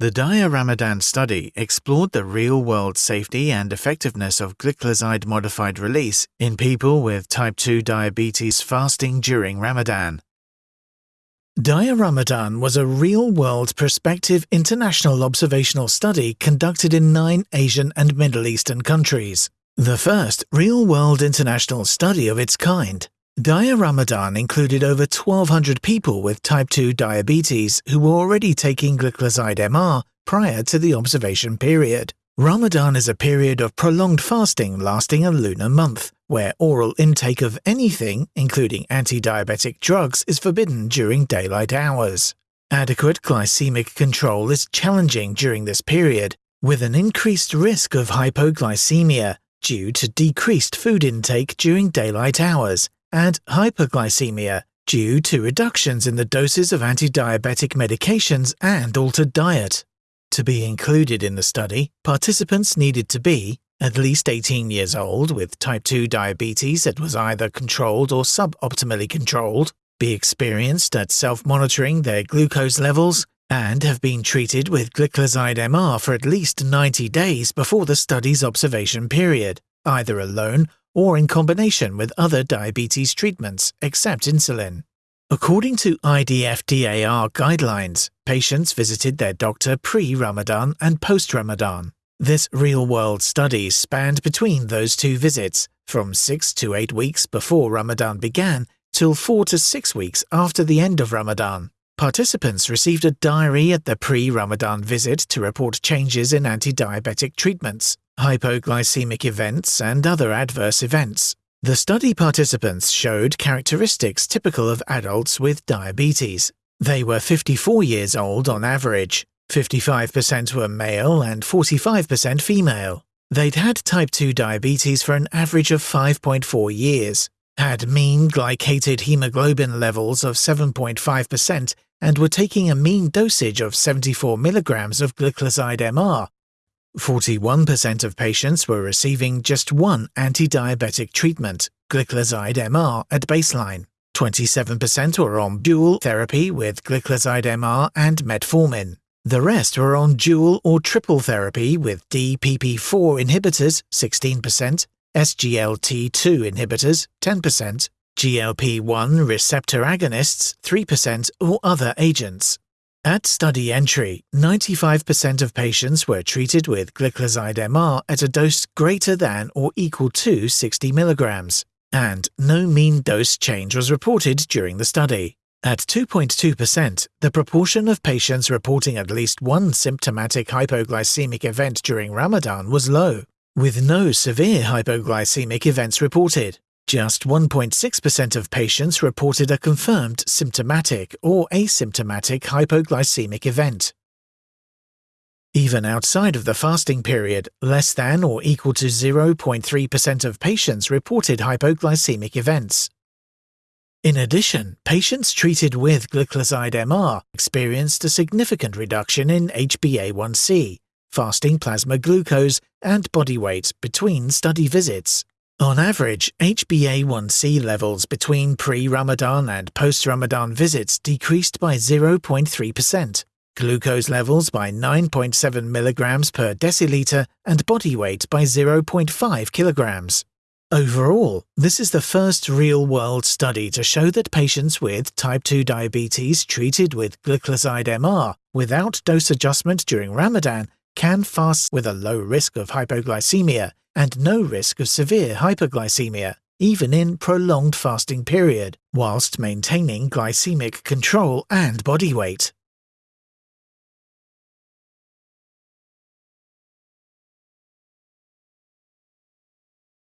The Dia Ramadan study explored the real-world safety and effectiveness of gliclazide-modified release in people with type 2 diabetes fasting during Ramadan. Dia Ramadan was a real-world prospective international observational study conducted in nine Asian and Middle Eastern countries. The first real-world international study of its kind. Dia Ramadan included over 1,200 people with type 2 diabetes who were already taking gliclazide MR prior to the observation period. Ramadan is a period of prolonged fasting lasting a lunar month, where oral intake of anything, including anti-diabetic drugs, is forbidden during daylight hours. Adequate glycemic control is challenging during this period, with an increased risk of hypoglycemia due to decreased food intake during daylight hours and hyperglycemia due to reductions in the doses of anti-diabetic medications and altered diet. To be included in the study, participants needed to be at least 18 years old with type 2 diabetes that was either controlled or suboptimally controlled, be experienced at self-monitoring their glucose levels, and have been treated with gliclazide MR for at least 90 days before the study's observation period, either alone or in combination with other diabetes treatments except insulin. According to IDF-DAR guidelines, patients visited their doctor pre-Ramadan and post-Ramadan. This real-world study spanned between those two visits, from 6 to 8 weeks before Ramadan began till 4 to 6 weeks after the end of Ramadan. Participants received a diary at the pre-Ramadan visit to report changes in anti-diabetic treatments, hypoglycemic events, and other adverse events. The study participants showed characteristics typical of adults with diabetes. They were 54 years old on average, 55% were male and 45% female. They'd had type 2 diabetes for an average of 5.4 years, had mean glycated hemoglobin levels of 7.5%, and were taking a mean dosage of 74 mg of gliclazide MR 41% of patients were receiving just one anti-diabetic treatment, gliclazide MR, at baseline. 27% were on dual therapy with gliclazide MR and metformin. The rest were on dual or triple therapy with DPP4 inhibitors 16%, SGLT2 inhibitors 10%, GLP-1 receptor agonists 3% or other agents. At study entry, 95% of patients were treated with gliclazide MR at a dose greater than or equal to 60 mg, and no mean dose change was reported during the study. At 2.2%, the proportion of patients reporting at least one symptomatic hypoglycemic event during Ramadan was low, with no severe hypoglycemic events reported. Just 1.6% of patients reported a confirmed symptomatic or asymptomatic hypoglycemic event. Even outside of the fasting period, less than or equal to 0.3% of patients reported hypoglycemic events. In addition, patients treated with gliclazide MR experienced a significant reduction in HbA1c, fasting plasma glucose, and body weight between study visits. On average, HbA1c levels between pre-Ramadan and post-Ramadan visits decreased by 0.3%, glucose levels by 9.7 mg per deciliter, and body weight by 0.5 kilograms. Overall, this is the first real-world study to show that patients with type 2 diabetes treated with gliclazide MR without dose adjustment during Ramadan can fast with a low risk of hypoglycemia and no risk of severe hyperglycemia, even in prolonged fasting period, whilst maintaining glycemic control and body weight.